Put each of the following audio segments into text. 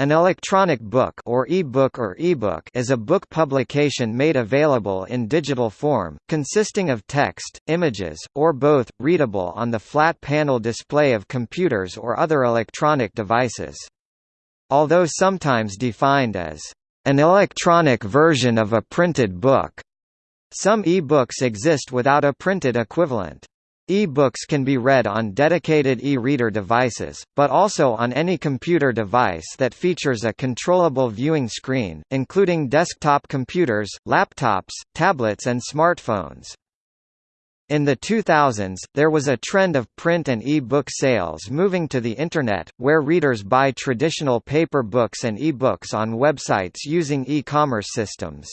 An electronic book or e-book or ebook is a book publication made available in digital form, consisting of text, images, or both, readable on the flat panel display of computers or other electronic devices. Although sometimes defined as an electronic version of a printed book, some e-books exist without a printed equivalent. E-books can be read on dedicated e-reader devices, but also on any computer device that features a controllable viewing screen, including desktop computers, laptops, tablets and smartphones. In the 2000s, there was a trend of print and e-book sales moving to the Internet, where readers buy traditional paper books and e-books on websites using e-commerce systems.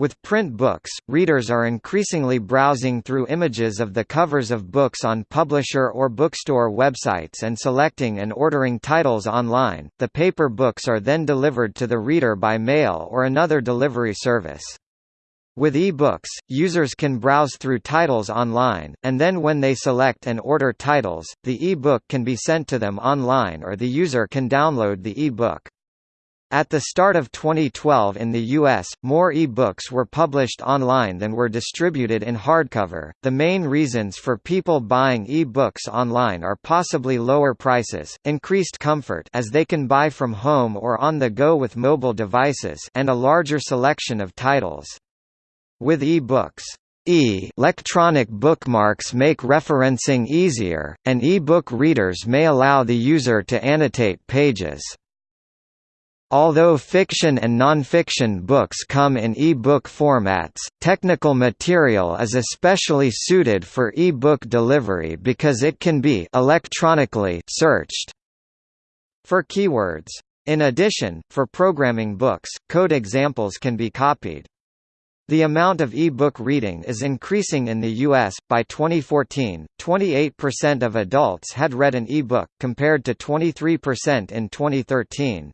With print books, readers are increasingly browsing through images of the covers of books on publisher or bookstore websites and selecting and ordering titles online. The paper books are then delivered to the reader by mail or another delivery service. With e-books, users can browse through titles online, and then when they select and order titles, the e-book can be sent to them online or the user can download the e-book. At the start of 2012 in the US, more e-books were published online than were distributed in hardcover. The main reasons for people buying e-books online are possibly lower prices, increased comfort as they can buy from home or on the go with mobile devices, and a larger selection of titles. With e-books, E electronic bookmarks make referencing easier, and e-book readers may allow the user to annotate pages. Although fiction and nonfiction books come in e-book formats, technical material is especially suited for e-book delivery because it can be electronically searched for keywords. In addition, for programming books, code examples can be copied. The amount of e-book reading is increasing in the U.S. By 2014, 28% of adults had read an e-book, compared to 23% in 2013.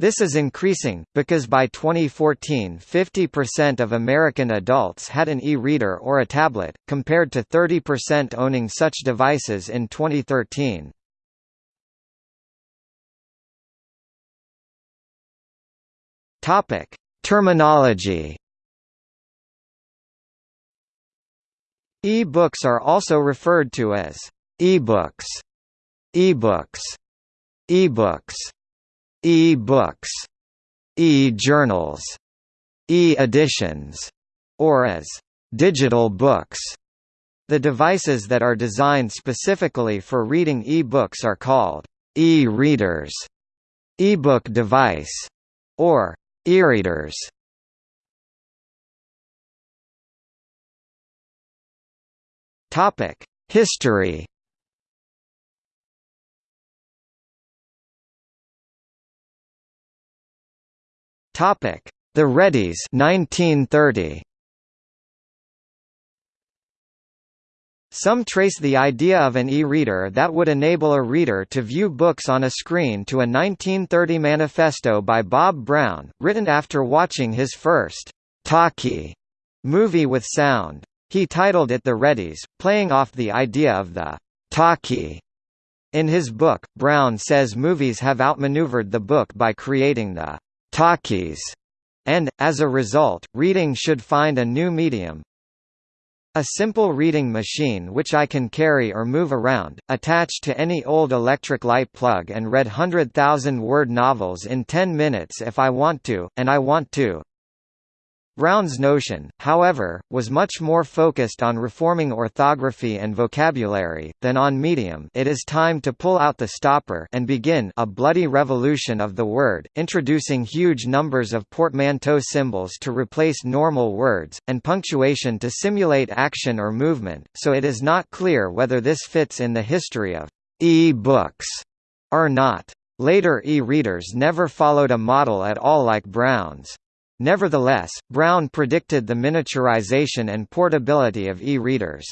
This is increasing, because by 2014 50% of American adults had an e-reader or a tablet, compared to 30% owning such devices in 2013. Terminology. E-books are also referred to as e-books, e-books, e-books, e-books, e-journals, e-editions, or as digital books. The devices that are designed specifically for reading e-books are called e-readers, e-book device, or e-readers. Topic: History Topic: The Readies 1930. Some trace the idea of an e-reader that would enable a reader to view books on a screen to a 1930 manifesto by Bob Brown, written after watching his first talkie movie with sound. He titled it The Readies, playing off the idea of the talkie. In his book, Brown says movies have outmaneuvered the book by creating the talkies, and, as a result, reading should find a new medium. A simple reading machine which I can carry or move around, attached to any old electric light plug and read 100,000 word novels in 10 minutes if I want to, and I want to. Brown's notion, however, was much more focused on reforming orthography and vocabulary, than on medium it is time to pull out the stopper and begin a bloody revolution of the word, introducing huge numbers of portmanteau symbols to replace normal words, and punctuation to simulate action or movement, so it is not clear whether this fits in the history of e-books or not. Later e-readers never followed a model at all like Brown's. Nevertheless, Brown predicted the miniaturization and portability of e-readers.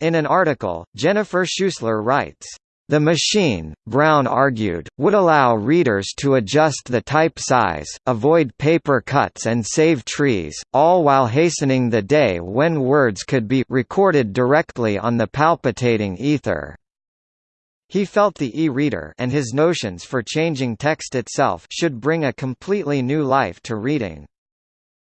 In an article, Jennifer Schuessler writes, the machine, Brown argued, would allow readers to adjust the type size, avoid paper cuts and save trees, all while hastening the day when words could be recorded directly on the palpitating ether. He felt the e-reader and his notions for changing text itself should bring a completely new life to reading.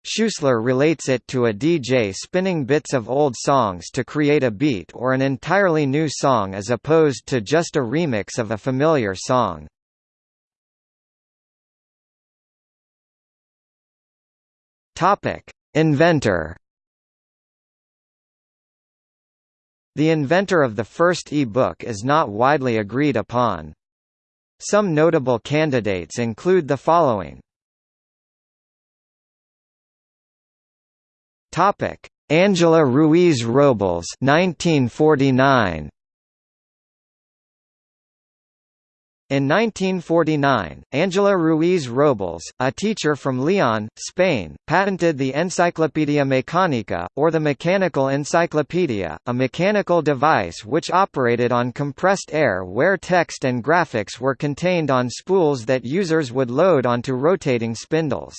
Schuessler relates it to a DJ spinning bits of old songs to create a beat or an entirely new song as opposed to just a remix of a familiar song. Inventor The inventor of the first e-book is not widely agreed upon. Some notable candidates include the following. Topic: Angela Ruiz Robles 1949 In 1949, Angela Ruiz Robles, a teacher from Leon, Spain, patented the Enciclopedia Mecanica, or the Mechanical Encyclopedia, a mechanical device which operated on compressed air where text and graphics were contained on spools that users would load onto rotating spindles.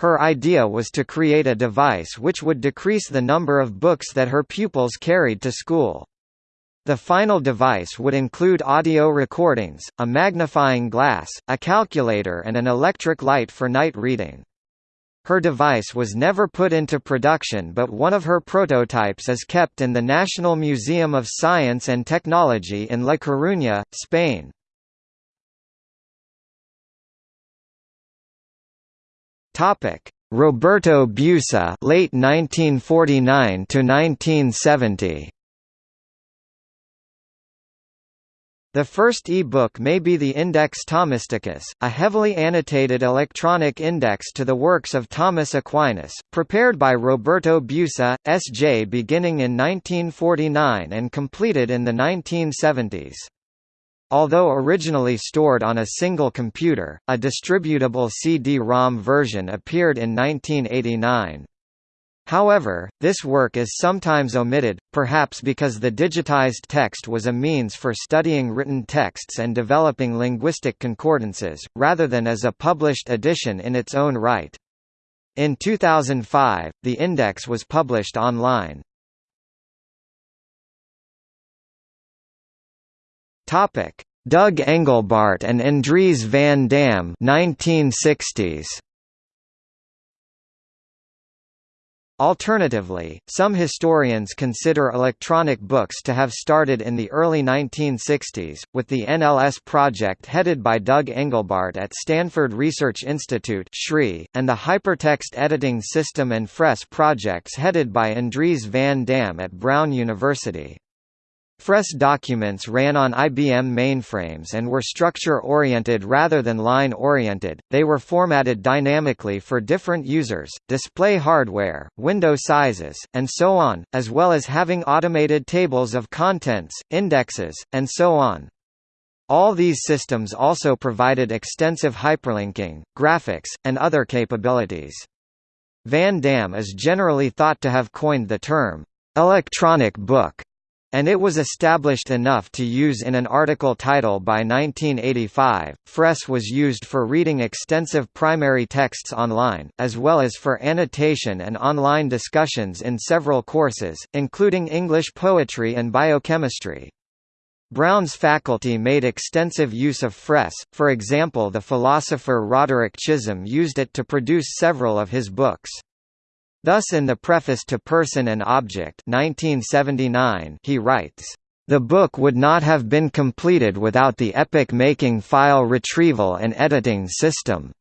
Her idea was to create a device which would decrease the number of books that her pupils carried to school. The final device would include audio recordings, a magnifying glass, a calculator and an electric light for night reading. Her device was never put into production but one of her prototypes is kept in the National Museum of Science and Technology in La Coruña, Spain. Roberto Busa late 1949 to 1970 The first e-book may be the Index Thomisticus, a heavily annotated electronic index to the works of Thomas Aquinas, prepared by Roberto Busa, S.J. beginning in 1949 and completed in the 1970s. Although originally stored on a single computer, a distributable CD-ROM version appeared in 1989. However, this work is sometimes omitted, perhaps because the digitized text was a means for studying written texts and developing linguistic concordances, rather than as a published edition in its own right. In 2005, the index was published online. Doug Engelbart and Andries van Dam 1960s. Alternatively, some historians consider electronic books to have started in the early 1960s, with the NLS project headed by Doug Engelbart at Stanford Research Institute and the Hypertext Editing System and FRES projects headed by Andries van Dam at Brown University. FRES documents ran on IBM mainframes and were structure-oriented rather than line-oriented, they were formatted dynamically for different users, display hardware, window sizes, and so on, as well as having automated tables of contents, indexes, and so on. All these systems also provided extensive hyperlinking, graphics, and other capabilities. Van Dam is generally thought to have coined the term, electronic book, and it was established enough to use in an article title by 1985. FRES was used for reading extensive primary texts online, as well as for annotation and online discussions in several courses, including English poetry and biochemistry. Brown's faculty made extensive use of FRES, for example the philosopher Roderick Chisholm used it to produce several of his books. Thus in the preface to Person and Object 1979 he writes, "...the book would not have been completed without the epic-making file retrieval and editing system."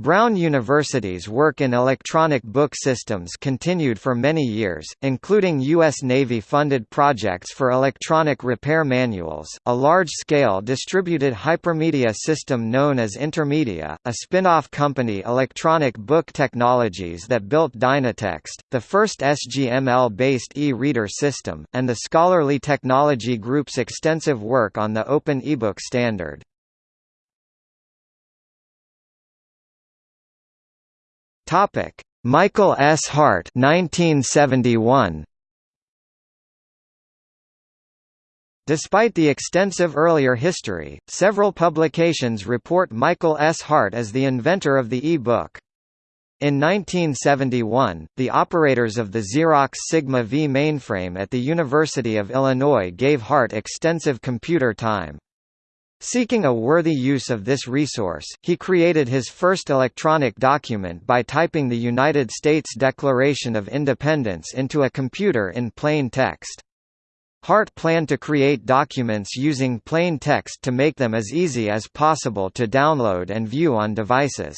Brown University's work in electronic book systems continued for many years, including U.S. Navy-funded projects for electronic repair manuals, a large-scale distributed hypermedia system known as Intermedia, a spin-off company Electronic Book Technologies that built Dynatext, the first SGML-based e-reader system, and the Scholarly Technology Group's extensive work on the Open eBook standard. Topic: Michael S. Hart 1971. Despite the extensive earlier history, several publications report Michael S. Hart as the inventor of the e-book. In 1971, the operators of the Xerox Sigma V mainframe at the University of Illinois gave Hart extensive computer time. Seeking a worthy use of this resource, he created his first electronic document by typing the United States Declaration of Independence into a computer in plain text. Hart planned to create documents using plain text to make them as easy as possible to download and view on devices.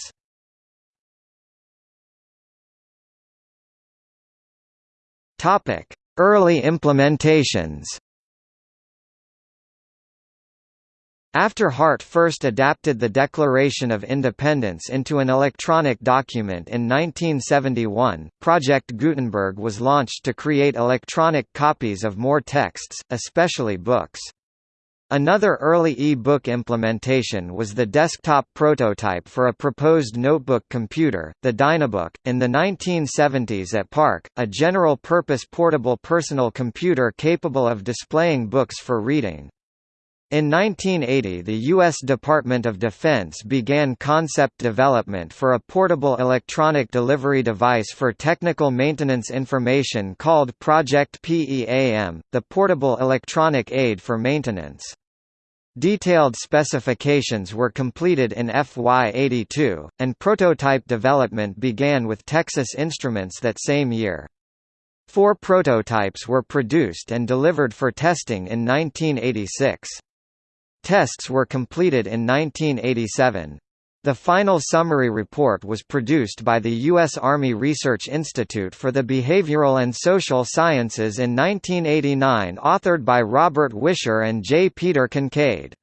Early implementations After Hart first adapted the Declaration of Independence into an electronic document in 1971, Project Gutenberg was launched to create electronic copies of more texts, especially books. Another early e-book implementation was the desktop prototype for a proposed notebook computer, the Dynabook, in the 1970s at PARC, a general-purpose portable personal computer capable of displaying books for reading. In 1980 the U.S. Department of Defense began concept development for a portable electronic delivery device for technical maintenance information called Project PEAM, the Portable Electronic Aid for Maintenance. Detailed specifications were completed in FY82, and prototype development began with Texas Instruments that same year. Four prototypes were produced and delivered for testing in 1986. Tests were completed in 1987. The final summary report was produced by the U.S. Army Research Institute for the Behavioral and Social Sciences in 1989 authored by Robert Wisher and J. Peter Kincaid.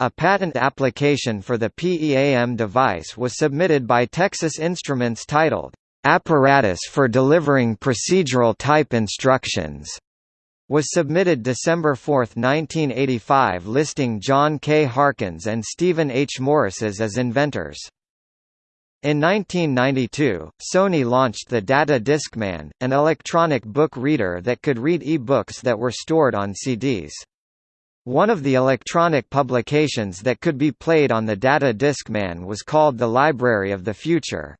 A patent application for the PEAM device was submitted by Texas Instruments titled, "'Apparatus for Delivering Procedural Type Instructions' was submitted December 4, 1985 listing John K. Harkins and Stephen H. Morris's as inventors. In 1992, Sony launched the Data Discman, an electronic book reader that could read e-books that were stored on CDs. One of the electronic publications that could be played on the Data Discman was called The Library of the Future.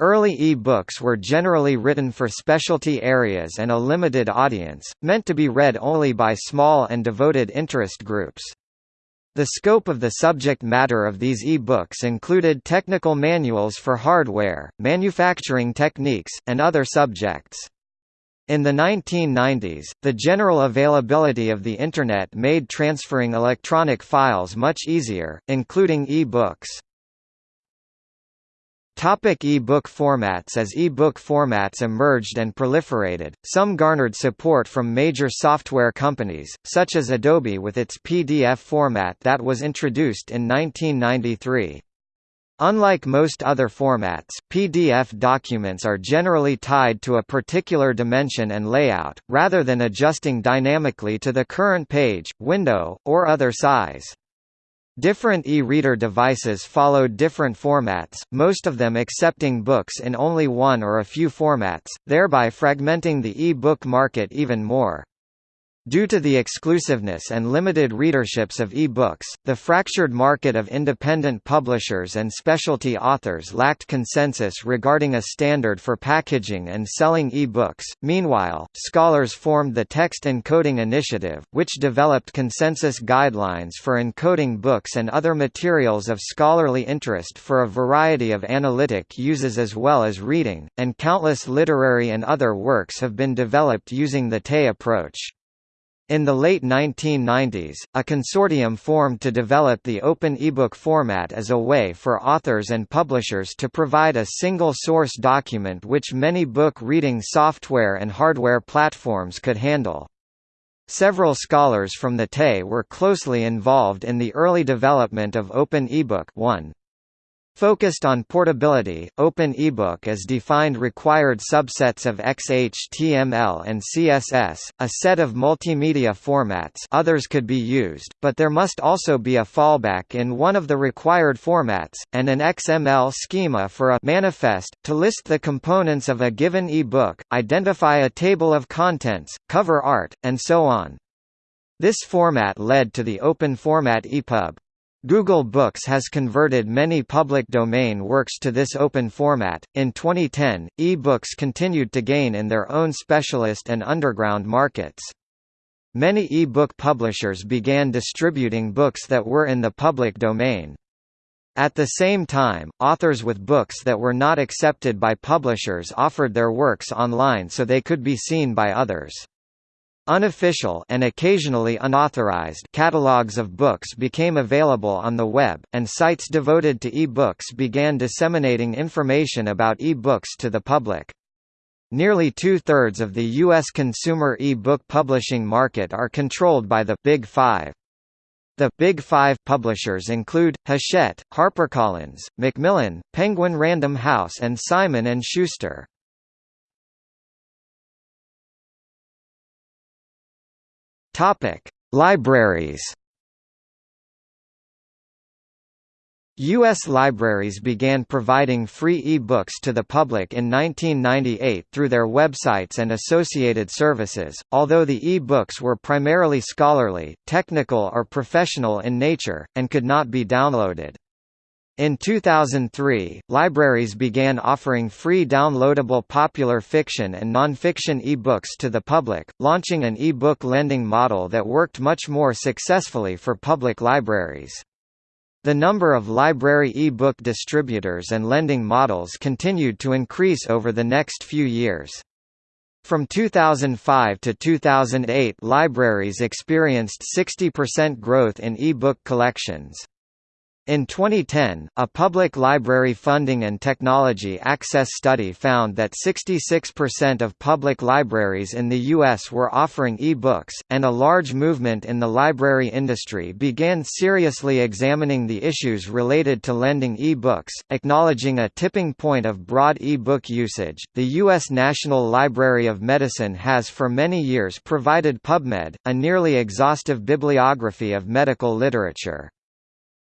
Early e-books were generally written for specialty areas and a limited audience, meant to be read only by small and devoted interest groups. The scope of the subject matter of these e-books included technical manuals for hardware, manufacturing techniques, and other subjects. In the 1990s, the general availability of the Internet made transferring electronic files much easier, including e-books. Topic e-book formats As e-book formats emerged and proliferated, some garnered support from major software companies, such as Adobe with its PDF format that was introduced in 1993. Unlike most other formats, PDF documents are generally tied to a particular dimension and layout, rather than adjusting dynamically to the current page, window, or other size. Different e-reader devices followed different formats, most of them accepting books in only one or a few formats, thereby fragmenting the e-book market even more. Due to the exclusiveness and limited readerships of e-books, the fractured market of independent publishers and specialty authors lacked consensus regarding a standard for packaging and selling e-books. Meanwhile, scholars formed the Text Encoding Initiative, which developed consensus guidelines for encoding books and other materials of scholarly interest for a variety of analytic uses as well as reading, and countless literary and other works have been developed using the TE approach. In the late 1990s, a consortium formed to develop the open ebook format as a way for authors and publishers to provide a single source document which many book reading software and hardware platforms could handle. Several scholars from the TE were closely involved in the early development of Open eBook 1. Focused on portability, Open eBook as defined required subsets of XHTML and CSS, a set of multimedia formats others could be used, but there must also be a fallback in one of the required formats, and an XML schema for a manifest, to list the components of a given e-book, identify a table of contents, cover art, and so on. This format led to the open format EPUB. Google Books has converted many public domain works to this open format. In 2010, e-books continued to gain in their own specialist and underground markets. Many e-book publishers began distributing books that were in the public domain. At the same time, authors with books that were not accepted by publishers offered their works online so they could be seen by others. Unofficial and occasionally unauthorized catalogs of books became available on the web, and sites devoted to e-books began disseminating information about e-books to the public. Nearly two-thirds of the U.S. consumer e-book publishing market are controlled by the Big Five. The Big Five publishers include, Hachette, HarperCollins, Macmillan, Penguin Random House and Simon & Schuster. Topic: Libraries. U.S. libraries began providing free e-books to the public in 1998 through their websites and associated services, although the e-books were primarily scholarly, technical or professional in nature, and could not be downloaded. In 2003, libraries began offering free downloadable popular fiction and nonfiction e-books to the public, launching an e-book lending model that worked much more successfully for public libraries. The number of library e-book distributors and lending models continued to increase over the next few years. From 2005 to 2008 libraries experienced 60% growth in e-book collections. In 2010, a public library funding and technology access study found that 66% of public libraries in the U.S. were offering e-books, and a large movement in the library industry began seriously examining the issues related to lending e-books, acknowledging a tipping point of broad e-book usage. The U.S. National Library of Medicine has for many years provided PubMed, a nearly exhaustive bibliography of medical literature.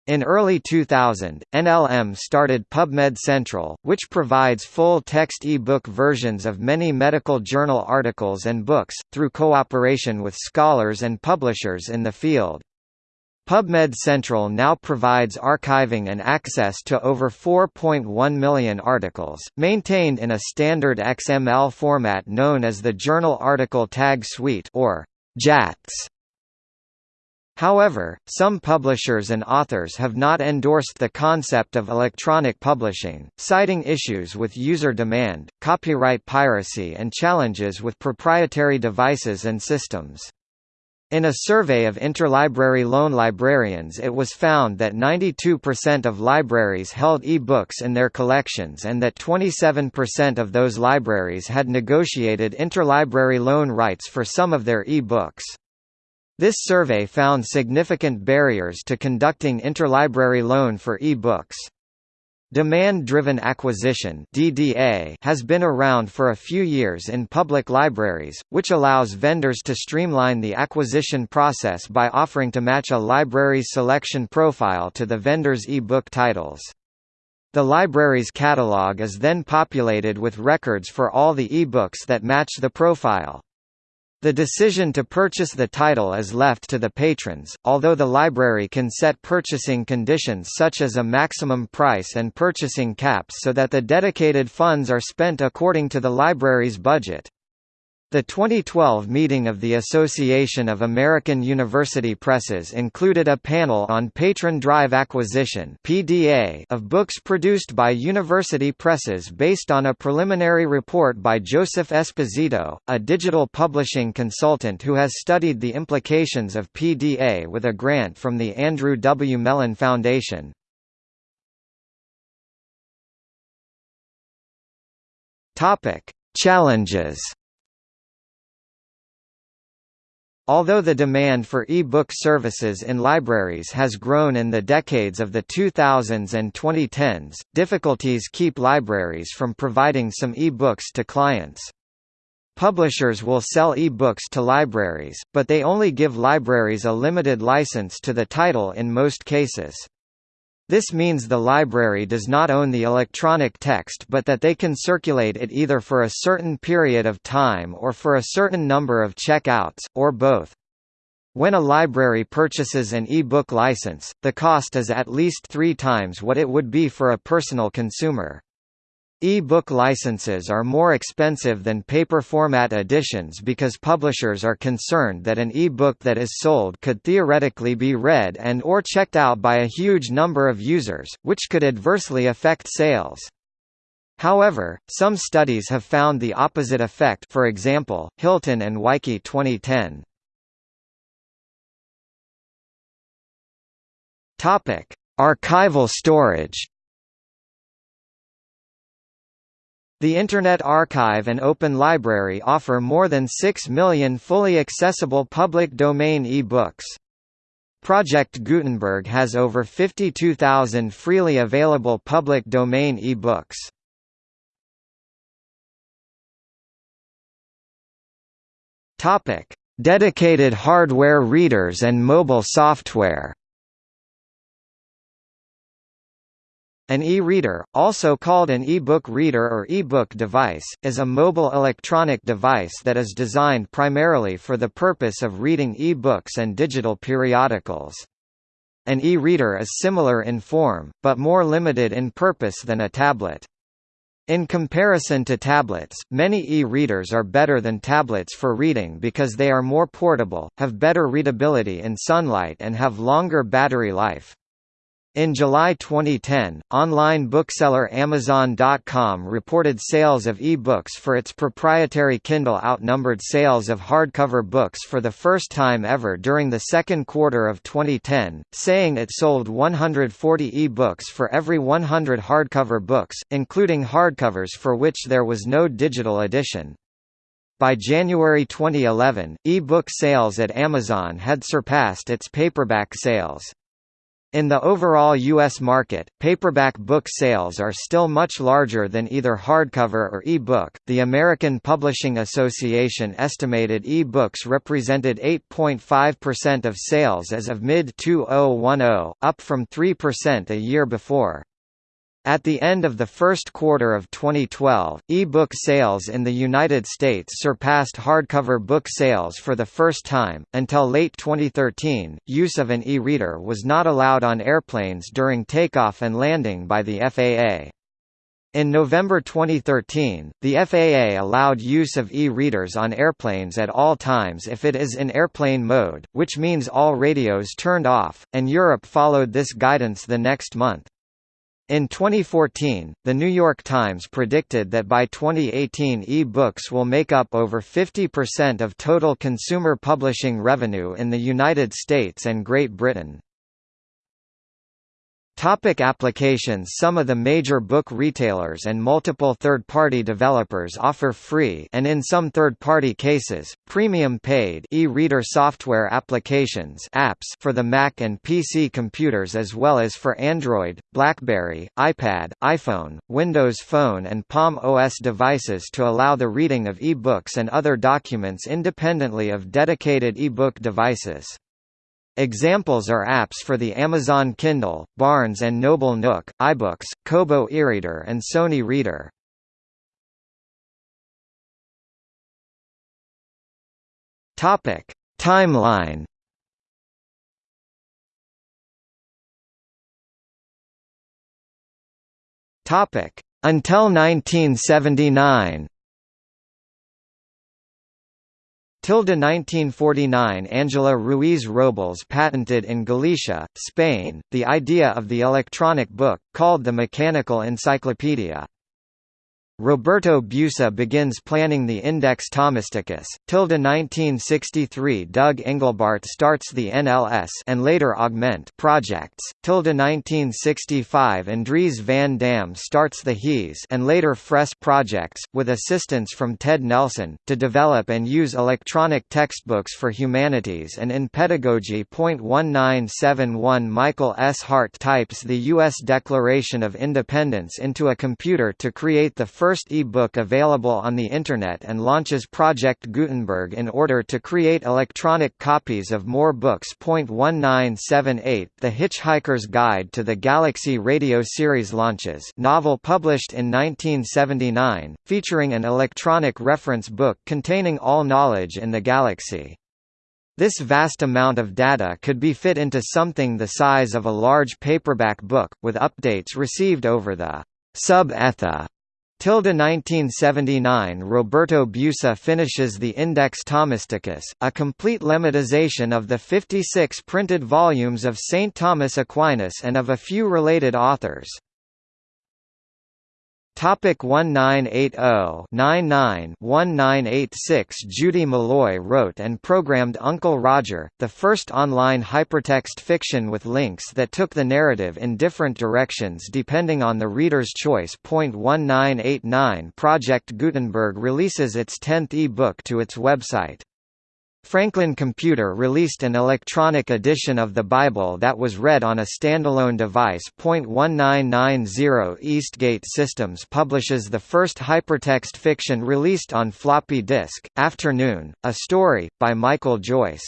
In early 2000, NLM started PubMed Central, which provides full-text e-book versions of many medical journal articles and books, through cooperation with scholars and publishers in the field. PubMed Central now provides archiving and access to over 4.1 million articles, maintained in a standard XML format known as the Journal Article Tag Suite or JATS. However, some publishers and authors have not endorsed the concept of electronic publishing, citing issues with user demand, copyright piracy and challenges with proprietary devices and systems. In a survey of interlibrary loan librarians it was found that 92% of libraries held e-books in their collections and that 27% of those libraries had negotiated interlibrary loan rights for some of their e-books. This survey found significant barriers to conducting interlibrary loan for e-books. Demand-driven acquisition (DDA) has been around for a few years in public libraries, which allows vendors to streamline the acquisition process by offering to match a library's selection profile to the vendor's e-book titles. The library's catalog is then populated with records for all the e-books that match the profile. The decision to purchase the title is left to the patrons, although the library can set purchasing conditions such as a maximum price and purchasing caps so that the dedicated funds are spent according to the library's budget. The 2012 meeting of the Association of American University Presses included a panel on patron drive acquisition (PDA) of books produced by university presses based on a preliminary report by Joseph Esposito, a digital publishing consultant who has studied the implications of PDA with a grant from the Andrew W. Mellon Foundation. Topic: Challenges Although the demand for e-book services in libraries has grown in the decades of the 2000s and 2010s, difficulties keep libraries from providing some e-books to clients. Publishers will sell e-books to libraries, but they only give libraries a limited license to the title in most cases. This means the library does not own the electronic text but that they can circulate it either for a certain period of time or for a certain number of check-outs, or both. When a library purchases an e-book license, the cost is at least three times what it would be for a personal consumer. E-book licenses are more expensive than paper format editions because publishers are concerned that an e-book that is sold could theoretically be read and or checked out by a huge number of users, which could adversely affect sales. However, some studies have found the opposite effect for example, Hilton and Weike 2010. Archival storage The Internet Archive and Open Library offer more than 6 million fully accessible public domain e-books. Project Gutenberg has over 52,000 freely available public domain e-books. Dedicated hardware readers and mobile software An e-reader, also called an e-book reader or e-book device, is a mobile electronic device that is designed primarily for the purpose of reading e-books and digital periodicals. An e-reader is similar in form, but more limited in purpose than a tablet. In comparison to tablets, many e-readers are better than tablets for reading because they are more portable, have better readability in sunlight and have longer battery life. In July 2010, online bookseller Amazon.com reported sales of e-books for its proprietary Kindle outnumbered sales of hardcover books for the first time ever during the second quarter of 2010, saying it sold 140 e-books for every 100 hardcover books, including hardcovers for which there was no digital edition. By January 2011, e-book sales at Amazon had surpassed its paperback sales. In the overall U.S. market, paperback book sales are still much larger than either hardcover or e-book. The American Publishing Association estimated e-books represented 8.5% of sales as of mid-2010, up from 3% a year before. At the end of the first quarter of 2012, e-book sales in the United States surpassed hardcover book sales for the first time. Until late 2013, use of an e-reader was not allowed on airplanes during takeoff and landing by the FAA. In November 2013, the FAA allowed use of e-readers on airplanes at all times if it is in airplane mode, which means all radios turned off, and Europe followed this guidance the next month. In 2014, The New York Times predicted that by 2018 e-books will make up over 50% of total consumer publishing revenue in the United States and Great Britain. Topic applications Some of the major book retailers and multiple third-party developers offer free and in some third-party cases, premium paid e-reader software applications apps for the Mac and PC computers as well as for Android, BlackBerry, iPad, iPhone, Windows Phone and Palm OS devices to allow the reading of e-books and other documents independently of dedicated e-book devices. Examples are apps for the Amazon Kindle, Barnes & Noble Nook, iBooks, Kobo eReader and Sony Reader. Topic: Timeline. Topic: Until 1979. Tilde 1949 Angela Ruiz Robles patented in Galicia, Spain, the idea of the electronic book, called the Mechanical Encyclopedia. Roberto Busa begins planning the Index Thomisticus. Tilde 1963 Doug Engelbart starts the NLS and later Augment projects. Tilde 1965 Andries van Dam starts the HEES and later FRES projects, with assistance from Ted Nelson, to develop and use electronic textbooks for humanities and in pedagogy. 1971 Michael S. Hart types the U.S. Declaration of Independence into a computer to create the first first e-book available on the Internet and launches Project Gutenberg in order to create electronic copies of more books. 1978 The Hitchhiker's Guide to the Galaxy radio series launches novel published in 1979, featuring an electronic reference book containing all knowledge in the galaxy. This vast amount of data could be fit into something the size of a large paperback book, with updates received over the sub-etha. Tilda 1979 Roberto Busa finishes the Index Thomisticus, a complete lemmatization of the 56 printed volumes of St. Thomas Aquinas and of a few related authors. Topic 1980-99-1986 Judy Malloy wrote and programmed Uncle Roger, the first online hypertext fiction with links that took the narrative in different directions depending on the reader's choice. 1989 Project Gutenberg releases its 10th e-book to its website. Franklin Computer released an electronic edition of the Bible that was read on a standalone device. 1990 Eastgate Systems publishes the first hypertext fiction released on floppy disk, Afternoon, a story, by Michael Joyce.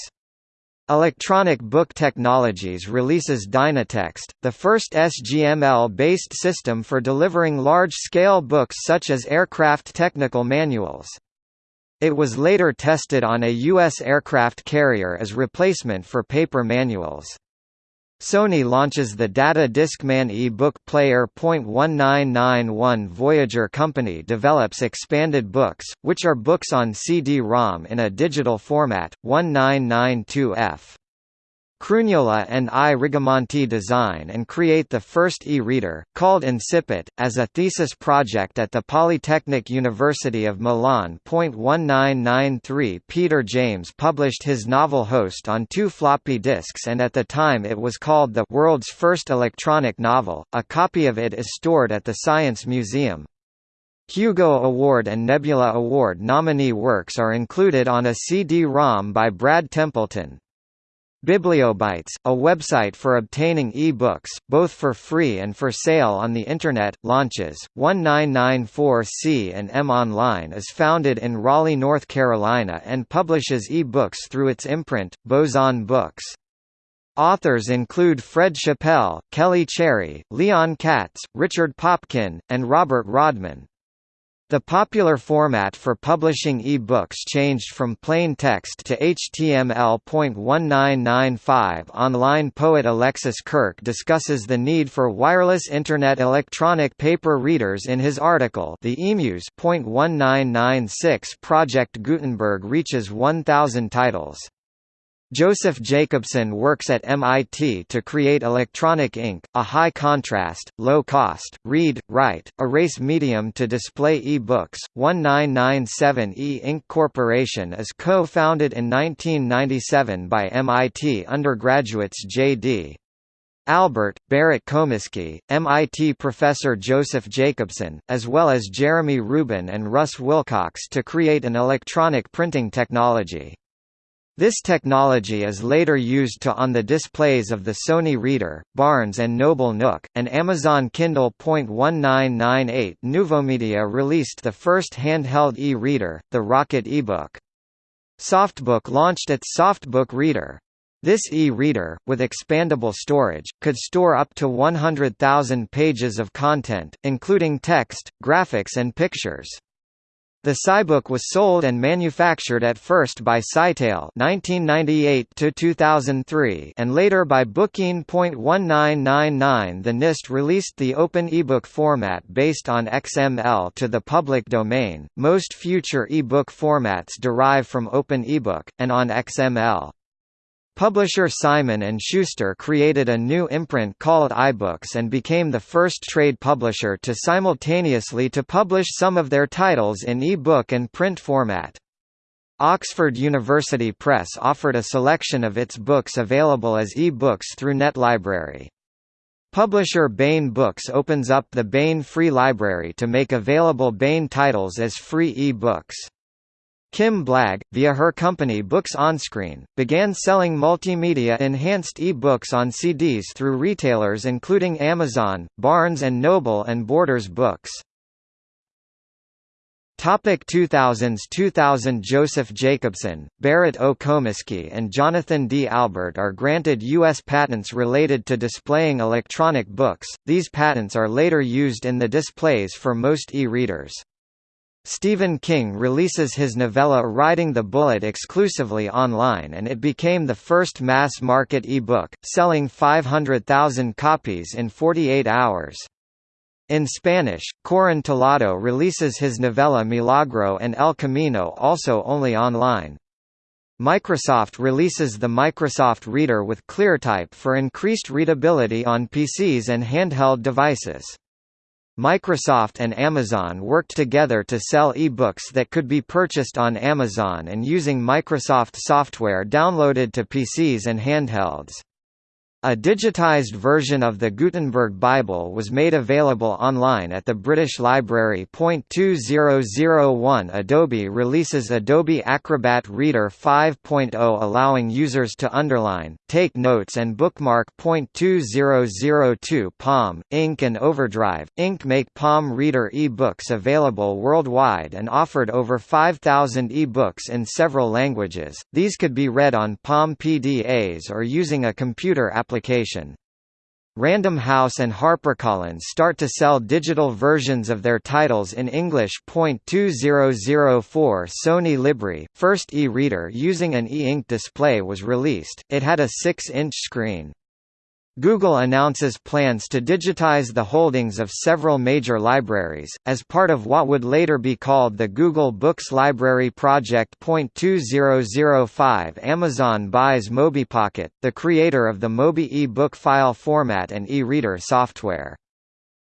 Electronic Book Technologies releases Dynatext, the first SGML-based system for delivering large-scale books such as aircraft technical manuals. It was later tested on a U.S. aircraft carrier as replacement for paper manuals. Sony launches the Data Discman e-book player. 1991 Voyager Company develops expanded books, which are books on CD-ROM in a digital format, 1992F. Crugnola and I. Rigamonti design and create the first e-reader, called Incipit, as a thesis project at the Polytechnic University of Milan. 1993 Peter James published his novel Host on two floppy disks and at the time it was called the world's first electronic novel. A copy of it is stored at the Science Museum. Hugo Award and Nebula Award nominee works are included on a CD-ROM by Brad Templeton. Bibliobytes, a website for obtaining e-books, both for free and for sale on the Internet, launches. 1994C and M Online is founded in Raleigh, North Carolina and publishes e-books through its imprint, Boson Books. Authors include Fred Chappell, Kelly Cherry, Leon Katz, Richard Popkin, and Robert Rodman. The popular format for publishing e-books changed from plain text to HTML.1995. Online poet Alexis Kirke discusses the need for wireless Internet electronic paper readers in his article The Emuse. 1996 Project Gutenberg reaches 1,000 titles. Joseph Jacobson works at MIT to create electronic ink, a high-contrast, low-cost, read, write, erase medium to display e-books. 1997 E-Ink Corporation is co-founded in 1997 by MIT undergraduates J.D. Albert, Barrett Comiskey, MIT professor Joseph Jacobson, as well as Jeremy Rubin and Russ Wilcox to create an electronic printing technology. This technology is later used to on the displays of the Sony Reader, Barnes & Noble Nook, and Amazon Kindle. 1998 Nuvomedia released the first handheld e-reader, the Rocket eBook. Softbook launched its Softbook Reader. This e-reader, with expandable storage, could store up to 100,000 pages of content, including text, graphics and pictures. The Cybook was sold and manufactured at first by Scytale (1998–2003) and later by Bookeen. 1999 The NIST released the Open eBook format based on XML to the public domain. Most future eBook formats derive from Open eBook and on XML. Publisher Simon & Schuster created a new imprint called iBooks and became the first trade publisher to simultaneously to publish some of their titles in e-book and print format. Oxford University Press offered a selection of its books available as e-books through NetLibrary. Publisher Baen Books opens up the Baen Free Library to make available Baen titles as free e-books. Kim Blagg, via her company Books Onscreen, began selling multimedia-enhanced e-books on CDs through retailers including Amazon, Barnes & Noble and Borders Books. Topic 2000s 2000 Joseph Jacobson, Barrett O. And Jonathan D. Albert are granted U.S. patents related to displaying electronic books, these patents are later used in the displays for most e-readers. Stephen King releases his novella Riding the Bullet exclusively online and it became the first mass-market e-book, selling 500,000 copies in 48 hours. In Spanish, Corin Tellado releases his novella Milagro and El Camino also only online. Microsoft releases the Microsoft Reader with ClearType for increased readability on PCs and handheld devices. Microsoft and Amazon worked together to sell e-books that could be purchased on Amazon and using Microsoft software downloaded to PCs and handhelds. A digitized version of the Gutenberg Bible was made available online at the British Library. 2001 Adobe releases Adobe Acrobat Reader 5.0 allowing users to underline, take notes and bookmark. 2002 Palm, Inc. and Overdrive, Inc. make Palm Reader e-books available worldwide and offered over 5,000 e-books in several languages. These could be read on Palm PDAs or using a computer application. Random House and HarperCollins start to sell digital versions of their titles in English. 2004 Sony Librie, first e-reader using an e-ink display was released, it had a 6-inch screen. Google announces plans to digitize the holdings of several major libraries, as part of what would later be called the Google Books Library Project. 2005 Amazon buys MobiPocket, the creator of the Mobi e-book file format and e-reader software.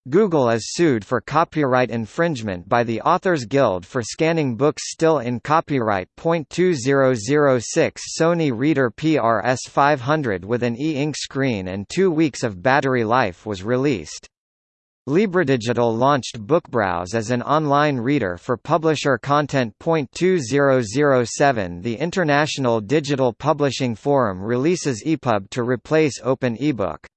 Google is sued for copyright infringement by the Authors Guild for scanning books still in copyright. 2006 Sony Reader PRS 500 with an e-ink screen and two weeks of battery life was released. LibreDigital launched BookBrowse as an online reader for publisher content. 2007 The International Digital Publishing Forum releases EPUB to replace Open eBook.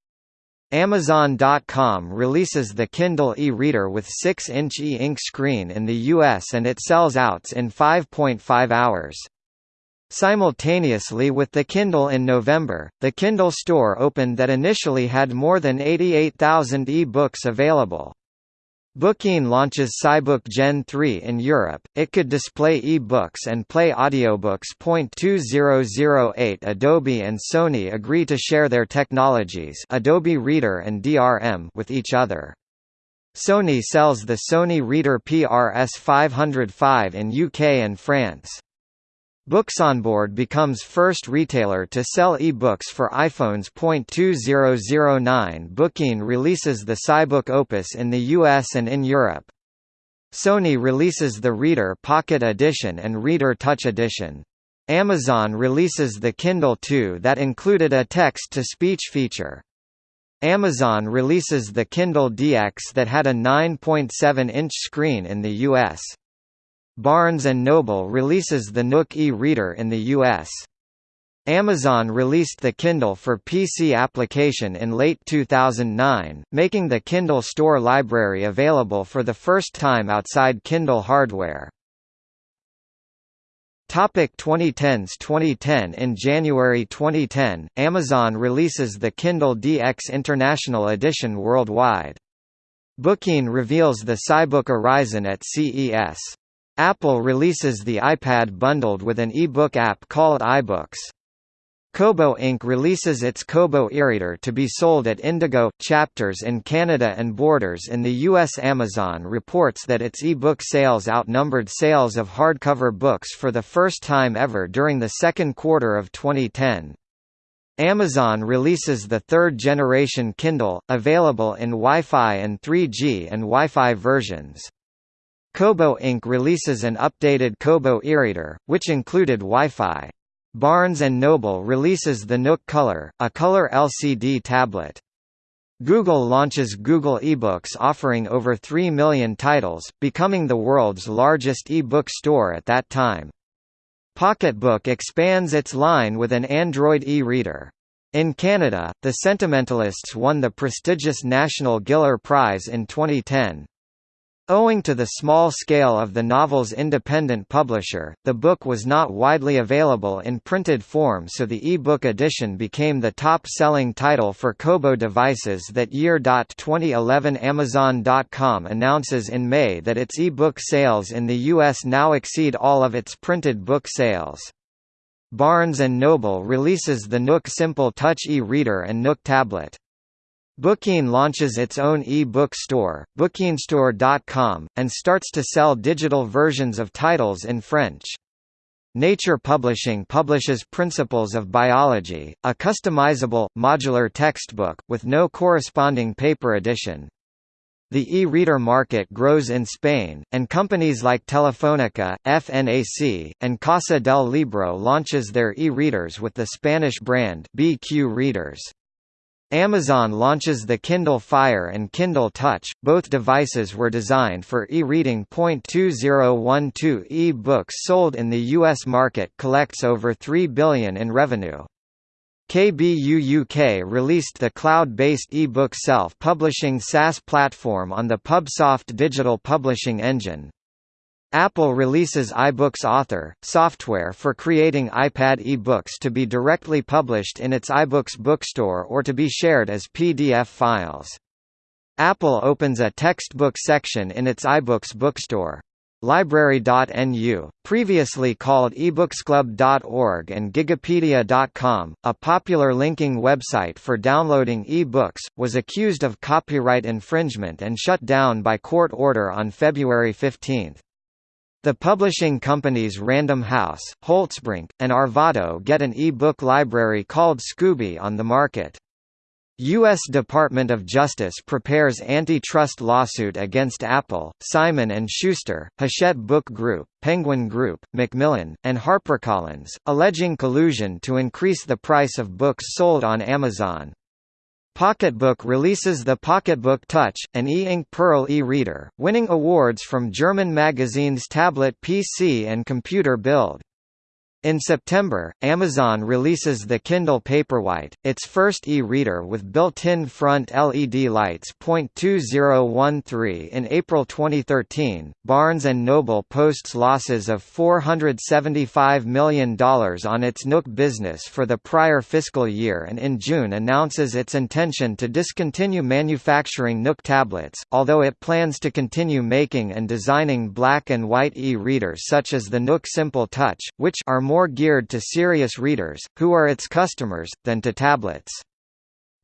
Amazon.com releases the Kindle e-reader with 6-inch e-ink screen in the US and it sells out in 5.5 hours. Simultaneously with the Kindle in November, the Kindle store opened that initially had more than 88,000 e-books available. Bookeen launches Cybook Gen 3 in Europe. It could display e-books and play audiobooks. 2008 Adobe and Sony agree to share their technologies, Adobe Reader and DRM, with each other. Sony sells the Sony Reader PRS 505 in UK and France. Booksonboard becomes first retailer to sell e-books for iPhones. 2009 Bookeen releases the Cybook Opus in the US and in Europe. Sony releases the Reader Pocket Edition and Reader Touch Edition. Amazon releases the Kindle 2 that included a text-to-speech feature. Amazon releases the Kindle DX that had a 9.7-inch screen in the US. Barnes & Noble releases the Nook e-reader in the US. Amazon released the Kindle for PC application in late 2009, making the Kindle Store library available for the first time outside Kindle hardware. Topic 2010s 2010 In January 2010, Amazon releases the Kindle DX International Edition worldwide. Bookeen reveals the Cybook Orizon at CES. Apple releases the iPad bundled with an e-book app called iBooks. Kobo Inc. releases its Kobo e-reader to be sold at Indigo chapters in Canada and Borders in the U.S. Amazon reports that its e-book sales outnumbered sales of hardcover books for the first time ever during the second quarter of 2010. Amazon releases the third-generation Kindle, available in Wi-Fi and 3G and Wi-Fi versions. Kobo Inc. releases an updated Kobo e-reader, which included Wi-Fi. Barnes & Noble releases the Nook Color, a color LCD tablet. Google launches Google eBooks offering over 3 million titles, becoming the world's largest e-book store at that time. Pocketbook expands its line with an Android e-reader. In Canada, The Sentimentalists won the prestigious National Giller Prize in 2010. Owing to the small scale of the novel's independent publisher, the book was not widely available in printed form so the e-book edition became the top-selling title for Kobo devices that year. 2011 Amazon.com announces in May that its e-book sales in the US now exceed all of its printed book sales. Barnes & Noble releases the Nook Simple Touch e-reader and Nook tablet. Bookeen launches its own e-book store, and starts to sell digital versions of titles in French. Nature Publishing publishes Principles of Biology, a customizable, modular textbook, with no corresponding paper edition. The e-reader market grows in Spain, and companies like Telefónica, FNAC, and Casa del Libro launches their e-readers with the Spanish brand BQ Readers. Amazon launches the Kindle Fire and Kindle Touch. Both devices were designed for e-reading. 2012 e-books sold in the US market collects over 3 billion in revenue. KBU UK released the cloud-based e-book self-publishing SaaS platform on the Pubsoft digital publishing engine. Apple releases iBooks Author, software for creating iPad e-books to be directly published in its iBooks bookstore or to be shared as PDF files. Apple opens a textbook section in its iBooks bookstore. Library.nu, previously called ebooksclub.org and Gigapedia.com, a popular linking website for downloading e-books, was accused of copyright infringement and shut down by court order on February 15. The publishing companies Random House, Holtzbrinck, and Arvato get an e-book library called Skoobe on the market. U.S. Department of Justice prepares antitrust lawsuit against Apple, Simon & Schuster, Hachette Book Group, Penguin Group, Macmillan, and HarperCollins, alleging collusion to increase the price of books sold on Amazon. Pocketbook releases the Pocketbook Touch, an e-ink Pearl e-reader, winning awards from German magazines Tablet PC and Computer Bild. In September, Amazon releases the Kindle Paperwhite, its first e-reader with built-in front LED lights. 2013 In April 2013, Barnes & Noble posts losses of $475 million on its Nook business for the prior fiscal year and in June announces its intention to discontinue manufacturing Nook tablets, although it plans to continue making and designing black and white e-readers such as the Nook Simple Touch, which are more geared to serious readers, who are its customers, than to tablets.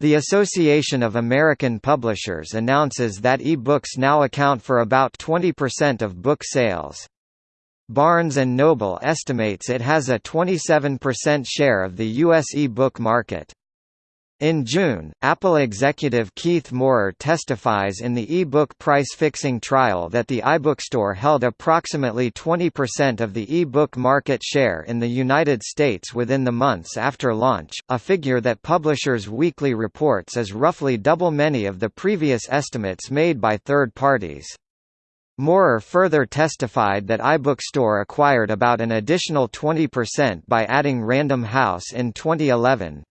The Association of American Publishers announces that e-books now account for about 20% of book sales. Barnes & Noble estimates it has a 27% share of the U.S. e-book market. In June, Apple executive Keith Moerer testifies in the e-book price-fixing trial that the iBookstore held approximately 20% of the e-book market share in the United States within the months after launch, a figure that Publishers Weekly reports is roughly double many of the previous estimates made by third parties. Moerer further testified that iBookstore acquired about an additional 20% by adding Random House in 2011.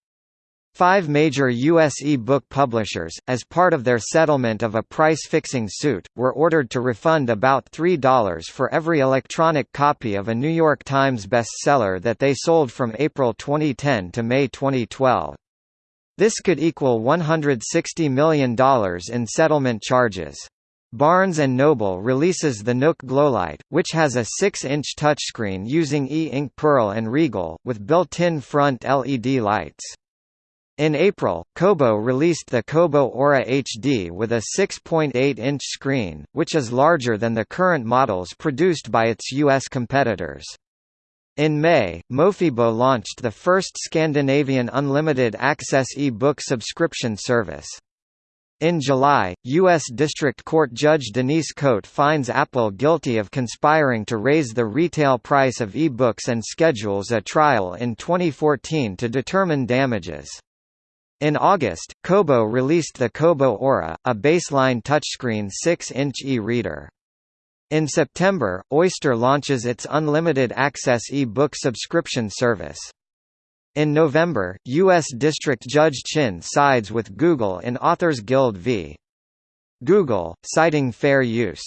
Five major U.S. e-book publishers, as part of their settlement of a price-fixing suit, were ordered to refund about $3 for every electronic copy of a New York Times bestseller that they sold from April 2010 to May 2012. This could equal $160 million in settlement charges. Barnes & Noble releases the Nook Glowlight, which has a 6-inch touchscreen using e-ink Pearl and Regal, with built-in front LED lights. In April, Kobo released the Kobo Aura HD with a 6.8-inch screen, which is larger than the current models produced by its U.S. competitors. In May, Mofibo launched the first Scandinavian unlimited access e-book subscription service. In July, U.S. District Court Judge Denise Cote finds Apple guilty of conspiring to raise the retail price of e-books and schedules a trial in 2014 to determine damages. In August, Kobo released the Kobo Aura, a baseline touchscreen 6-inch e-reader. In September, Oyster launches its unlimited access e-book subscription service. In November, U.S. District Judge Chin sides with Google in Authors Guild v. Google, citing fair use.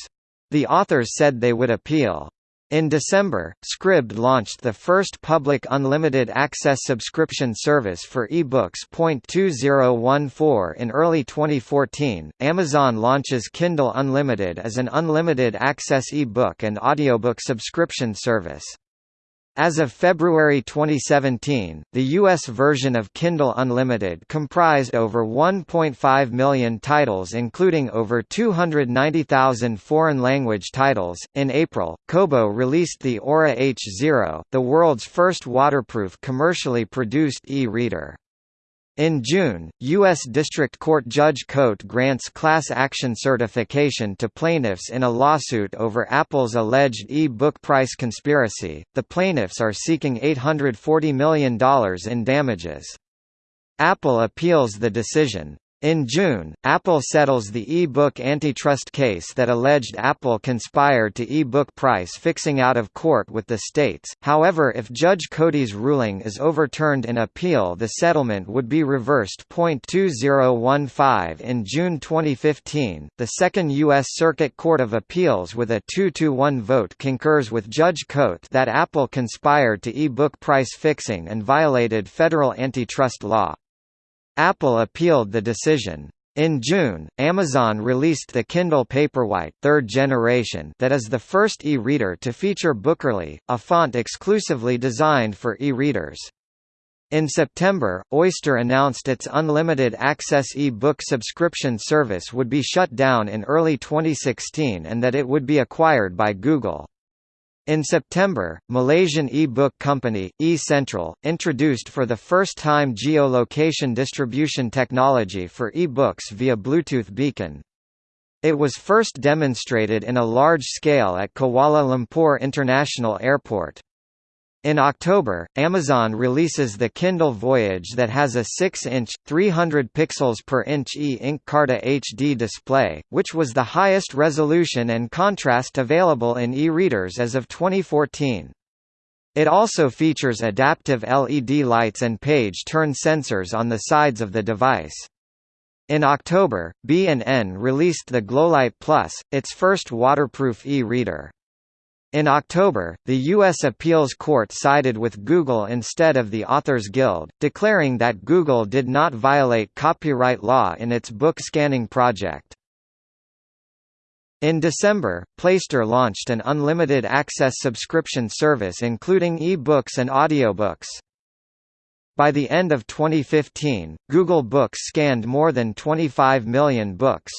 The authors said they would appeal. In December, Scribd launched the first public unlimited access subscription service for ebooks. 2014 In early 2014, Amazon launches Kindle Unlimited as an unlimited access ebook and audiobook subscription service. As of February 2017, the U.S. version of Kindle Unlimited comprised over 1.5 million titles, including over 290,000 foreign language titles. In April, Kobo released the Aura H0, the world's first waterproof commercially produced e reader. In June, U.S. District Court Judge Cote grants class action certification to plaintiffs in a lawsuit over Apple's alleged e-book price conspiracy. The plaintiffs are seeking $840 million in damages. Apple appeals the decision. In June, Apple settles the e-book antitrust case that alleged Apple conspired to e-book price fixing out of court with the states, however if Judge Cote's ruling is overturned in appeal the settlement would be reversed. 2015 In June 2015, the Second U.S. Circuit Court of Appeals with a 2-1 vote concurs with Judge Cote that Apple conspired to e-book price fixing and violated federal antitrust law. Apple appealed the decision. In June, Amazon released the Kindle Paperwhite third generation that is the first e-reader to feature Bookerly, a font exclusively designed for e-readers. In September, Oyster announced its unlimited access e-book subscription service would be shut down in early 2016 and that it would be acquired by Google. In September, Malaysian e-book company, e-Sentral, introduced for the first time geolocation distribution technology for e-books via Bluetooth beacon. It was first demonstrated in a large scale at Kuala Lumpur International Airport. In October, Amazon releases the Kindle Voyage that has a 6-inch, 300 pixels per inch e-ink Carta HD display, which was the highest resolution and contrast available in e-readers as of 2014. It also features adaptive LED lights and page turn sensors on the sides of the device. In October, B&N released the Glowlight Plus, its first waterproof e-reader. In October, the U.S. Appeals Court sided with Google instead of the Authors Guild, declaring that Google did not violate copyright law in its book scanning project. In December, Playster launched an unlimited access subscription service including e-books and audiobooks. By the end of 2015, Google Books scanned more than 25 million books.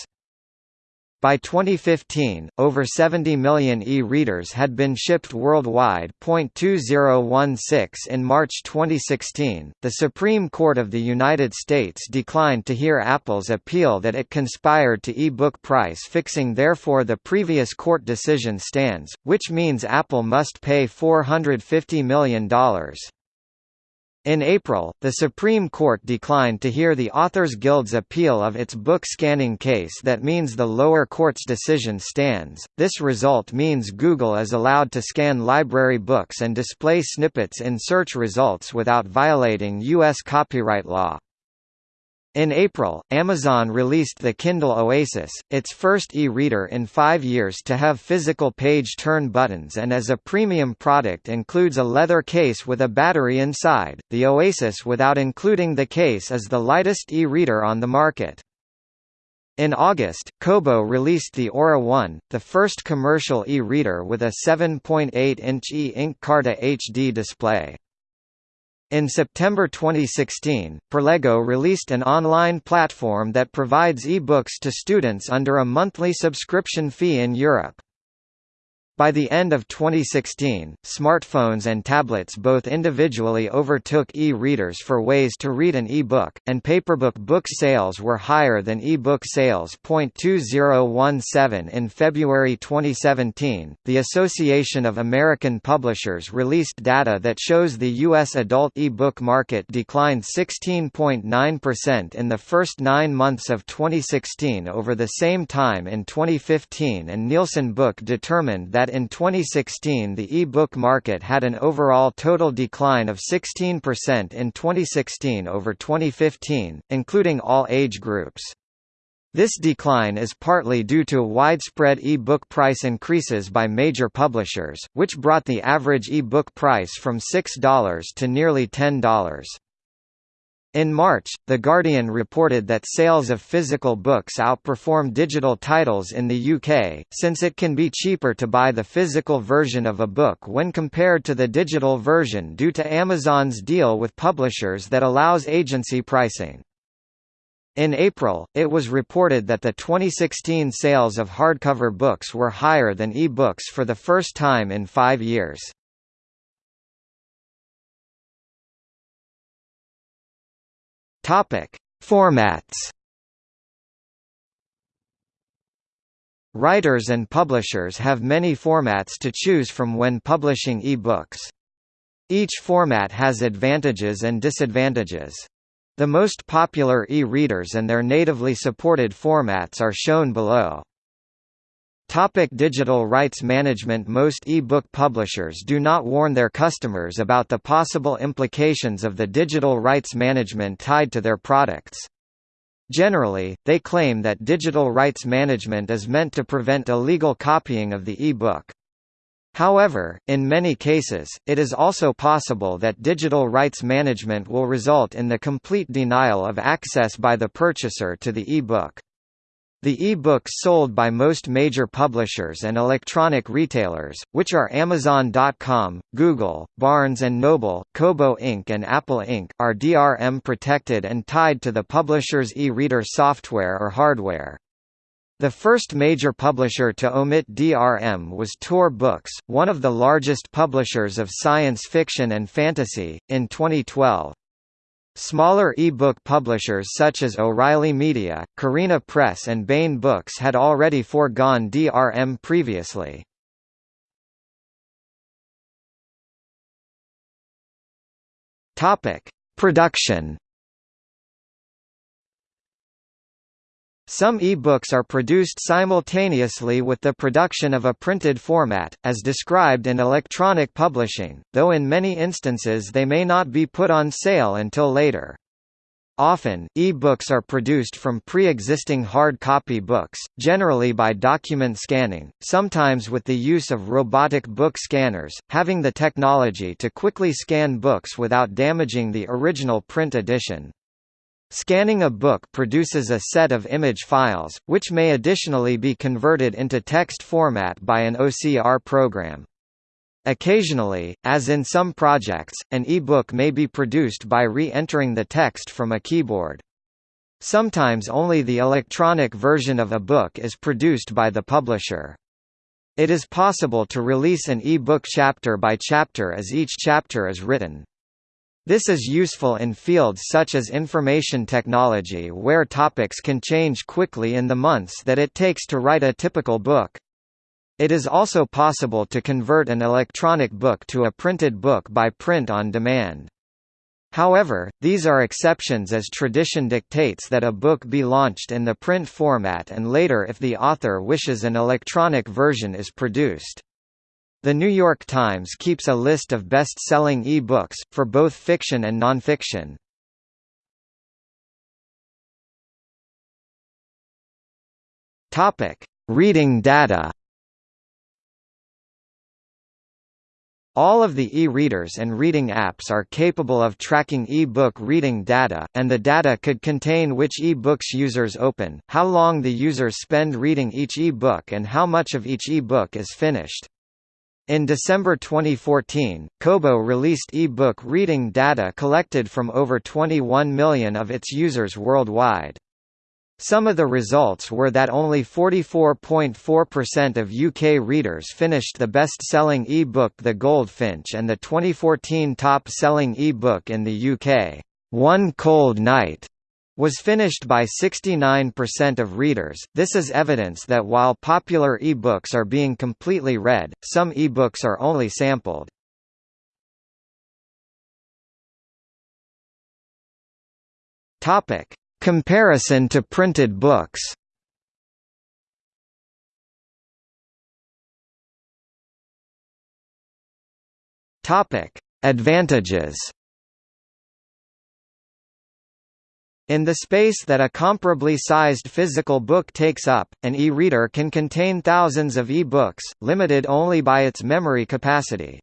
By 2015, over 70 million e-readers had been shipped worldwide. 2016 In March 2016, the Supreme Court of the United States declined to hear Apple's appeal that it conspired to e-book price fixing therefore the previous court decision stands, which means Apple must pay $450 million. In April, the Supreme Court declined to hear the Authors Guild's appeal of its book scanning case that means the lower court's decision stands. This result means Google is allowed to scan library books and display snippets in search results without violating U.S. copyright law. In April, Amazon released the Kindle Oasis, its first e-reader in five years to have physical page turn buttons and as a premium product includes a leather case with a battery inside. The Oasis without including the case is the lightest e-reader on the market. In August, Kobo released the Aura One, the first commercial e-reader with a 7.8-inch e-ink Carta HD display. In September 2016, Perlego released an online platform that provides e-books to students under a monthly subscription fee in Europe. By the end of 2016, smartphones and tablets both individually overtook e-readers for ways to read an e-book, and paperbook book sales were higher than e-book sales. 2017 In February 2017, the Association of American Publishers released data that shows the U.S. adult e-book market declined 16.9% in the first nine months of 2016 over the same time in 2015 and Nielsen Book determined that that in 2016 the e-book market had an overall total decline of 16% in 2016 over 2015, including all age groups. This decline is partly due to widespread e-book price increases by major publishers, which brought the average e-book price from $6 to nearly $10. In March, The Guardian reported that sales of physical books outperform digital titles in the UK, since it can be cheaper to buy the physical version of a book when compared to the digital version due to Amazon's deal with publishers that allows agency pricing. In April, it was reported that the 2016 sales of hardcover books were higher than e-books for the first time in five years. Topic: Formats. Writers and publishers have many formats to choose from when publishing e-books. Each format has advantages and disadvantages. The most popular e-readers and their natively supported formats are shown below. Topic digital rights management Most e-book publishers do not warn their customers about the possible implications of the digital rights management tied to their products. Generally, they claim that digital rights management is meant to prevent illegal copying of the e-book. However, in many cases, it is also possible that digital rights management will result in the complete denial of access by the purchaser to the e-book. The e-books sold by most major publishers and electronic retailers, which are Amazon.com, Google, Barnes & Noble, Kobo Inc. and Apple Inc., are DRM protected and tied to the publisher's e-reader software or hardware. The first major publisher to omit DRM was Tor Books, one of the largest publishers of science fiction and fantasy, in 2012. Smaller e-book publishers such as O'Reilly Media, Carina Press and Baen Books had already foregone DRM previously. Production Some e-books are produced simultaneously with the production of a printed format, as described in electronic publishing, though in many instances they may not be put on sale until later. Often, e-books are produced from pre-existing hard copy books, generally by document scanning, sometimes with the use of robotic book scanners, having the technology to quickly scan books without damaging the original print edition. Scanning a book produces a set of image files, which may additionally be converted into text format by an OCR program. Occasionally, as in some projects, an e-book may be produced by re-entering the text from a keyboard. Sometimes only the electronic version of a book is produced by the publisher. It is possible to release an e-book chapter by chapter as each chapter is written. This is useful in fields such as information technology where topics can change quickly in the months that it takes to write a typical book. It is also possible to convert an electronic book to a printed book by print on demand. However, these are exceptions as tradition dictates that a book be launched in the print format and later if the author wishes an electronic version is produced. The New York Times keeps a list of best-selling e-books, for both fiction and nonfiction. Reading data All of the e-readers and reading apps are capable of tracking e-book reading data, and the data could contain which e-books users open, how long the users spend reading each e-book and how much of each e-book is finished. In December 2014, Kobo released e-book reading data collected from over 21 million of its users worldwide. Some of the results were that only 44.4% of UK readers finished the best-selling e-book The Goldfinch and the 2014 top-selling e-book in the UK, One Cold Night was finished by 69% of readers. This is evidence that while popular ebooks are being completely read, some ebooks are only sampled. Topic: Comparison to printed books. Topic: Advantages. In the space that a comparably sized physical book takes up, an e-reader can contain thousands of e-books, limited only by its memory capacity.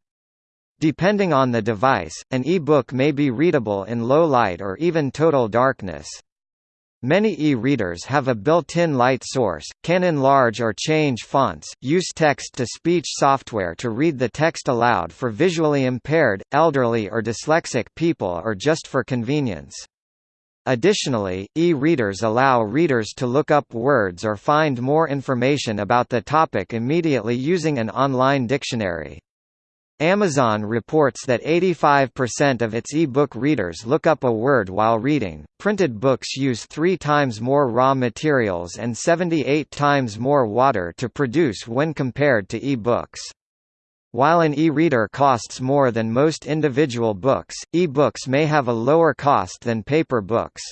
Depending on the device, an e-book may be readable in low light or even total darkness. Many e-readers have a built-in light source, can enlarge or change fonts, use text-to-speech software to read the text aloud for visually impaired, elderly or dyslexic people or just for convenience. Additionally, e-readers allow readers to look up words or find more information about the topic immediately using an online dictionary. Amazon reports that 85% of its e-book readers look up a word while reading. Printed books use 3 times more raw materials and 78 times more water to produce when compared to e-books. While an e-reader costs more than most individual books, e-books may have a lower cost than paper books.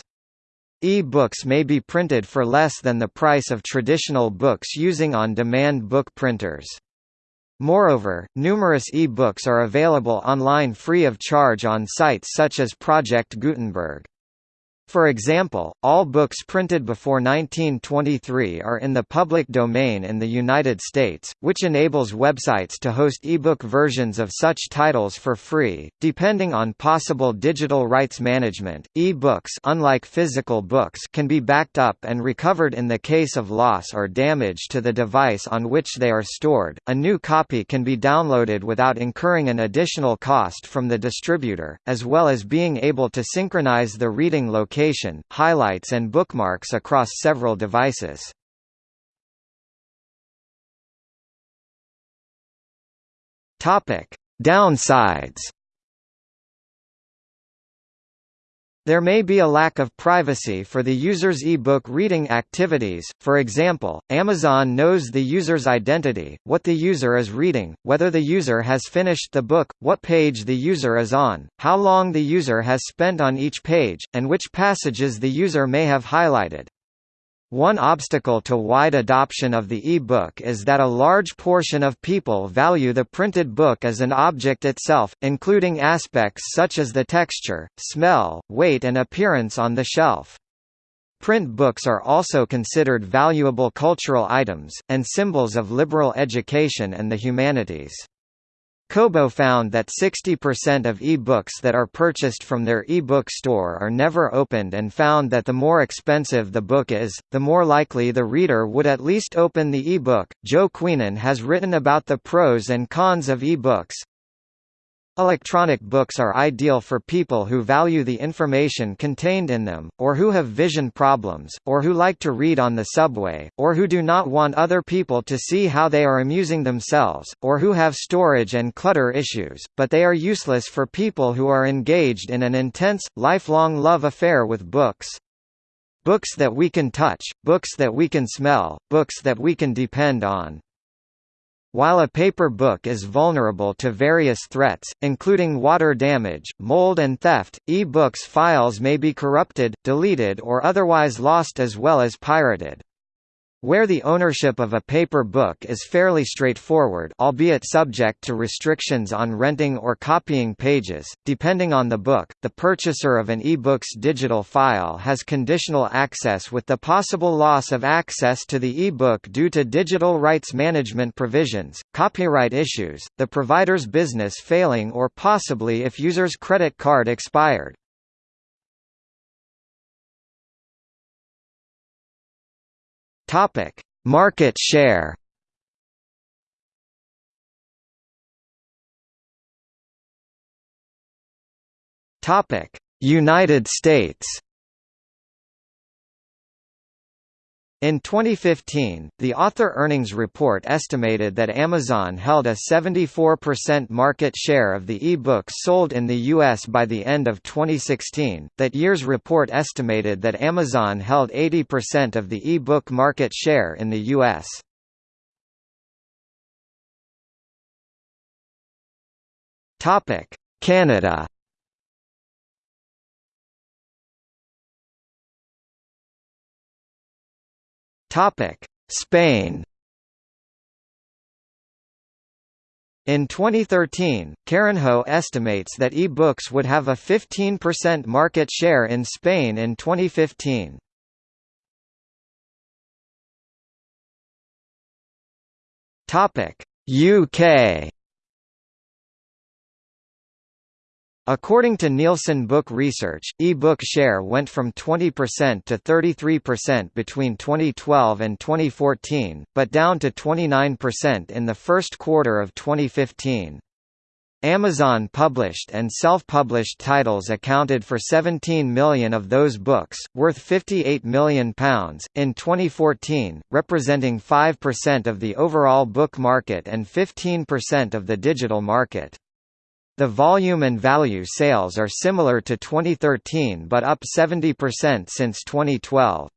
E-books may be printed for less than the price of traditional books using on-demand book printers. Moreover, numerous e-books are available online free of charge on sites such as Project Gutenberg. For example, all books printed before 1923 are in the public domain in the United States, which enables websites to host ebook versions of such titles for free. Depending on possible digital rights management, e-books unlike physical books can be backed up and recovered in the case of loss or damage to the device on which they are stored. A new copy can be downloaded without incurring an additional cost from the distributor, as well as being able to synchronize the reading location notification, highlights and bookmarks across several devices. Downsides. There may be a lack of privacy for the user's e-book reading activities, for example, Amazon knows the user's identity, what the user is reading, whether the user has finished the book, what page the user is on, how long the user has spent on each page, and which passages the user may have highlighted. One obstacle to wide adoption of the e-book is that a large portion of people value the printed book as an object itself, including aspects such as the texture, smell, weight and appearance on the shelf. Print books are also considered valuable cultural items, and symbols of liberal education and the humanities. Kobo found that 60% of e-books that are purchased from their e-book store are never opened and found that the more expensive the book is, the more likely the reader would at least open the e-book. Joe Queenan has written about the pros and cons of e-books, Electronic books are ideal for people who value the information contained in them, or who have vision problems, or who like to read on the subway, or who do not want other people to see how they are amusing themselves, or who have storage and clutter issues, but they are useless for people who are engaged in an intense, lifelong love affair with books. Books that we can touch, books that we can smell, books that we can depend on. While a paper book is vulnerable to various threats, including water damage, mold and theft, e-books files may be corrupted, deleted or otherwise lost as well as pirated. Where the ownership of a paper book is fairly straightforward albeit subject to restrictions on renting or copying pages, depending on the book, the purchaser of an e-book's digital file has conditional access with the possible loss of access to the e-book due to digital rights management provisions, copyright issues, the provider's business failing or possibly if user's credit card expired. Topic: Market share. Topic: United States. In 2015, the Author Earnings Report estimated that Amazon held a 74% market share of the e-books sold in the U.S. by the end of 2016. That year's report estimated that Amazon held 80% of the e-book market share in the U.S. Canada Topic: Spain. In 2013, Carrenho estimates that e-books would have a 15% market share in Spain in 2015. Topic: UK According to Nielsen Book Research, e-book share went from 20% to 33% between 2012 and 2014, but down to 29% in the first quarter of 2015. Amazon published and self-published titles accounted for 17 million of those books, worth £58 million, in 2014, representing 5% of the overall book market and 15% of the digital market. The volume and value sales are similar to 2013 but up 70% since 2012.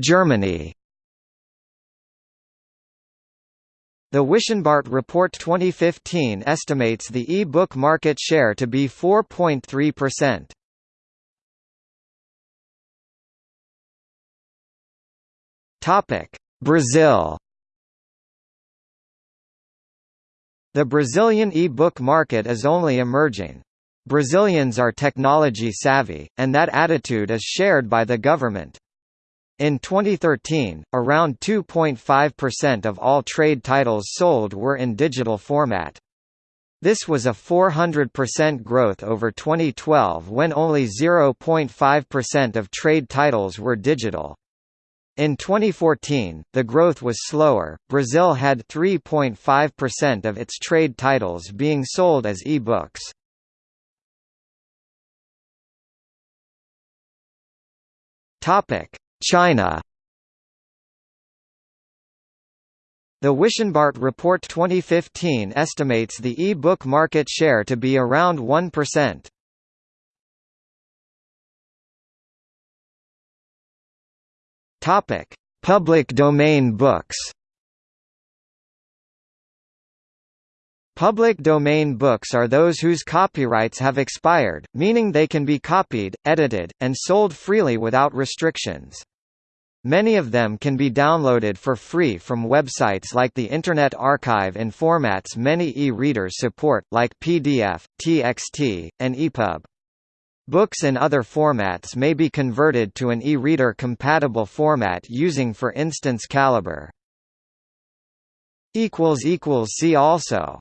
Germany The Wischenbart Report 2015 estimates the e-book market share to be 4.3%. Topic: Brazil The Brazilian e-book market is only emerging. Brazilians are technology savvy, and that attitude is shared by the government. In 2013, around 2.5% of all trade titles sold were in digital format. This was a 400% growth over 2012 when only 0.5% of trade titles were digital. In 2014, the growth was slower. Brazil had 3.5% of its trade titles being sold as e-books. Topic: China. The Wischenbart Report 2015 estimates the e-book market share to be around 1%. Topic: Public domain books. Public domain books are those whose copyrights have expired, meaning they can be copied, edited, and sold freely without restrictions. Many of them can be downloaded for free from websites like the Internet Archive in formats many e-readers support, like PDF, TXT, and EPUB. Books in other formats may be converted to an e-reader compatible format using for instance Calibre. See also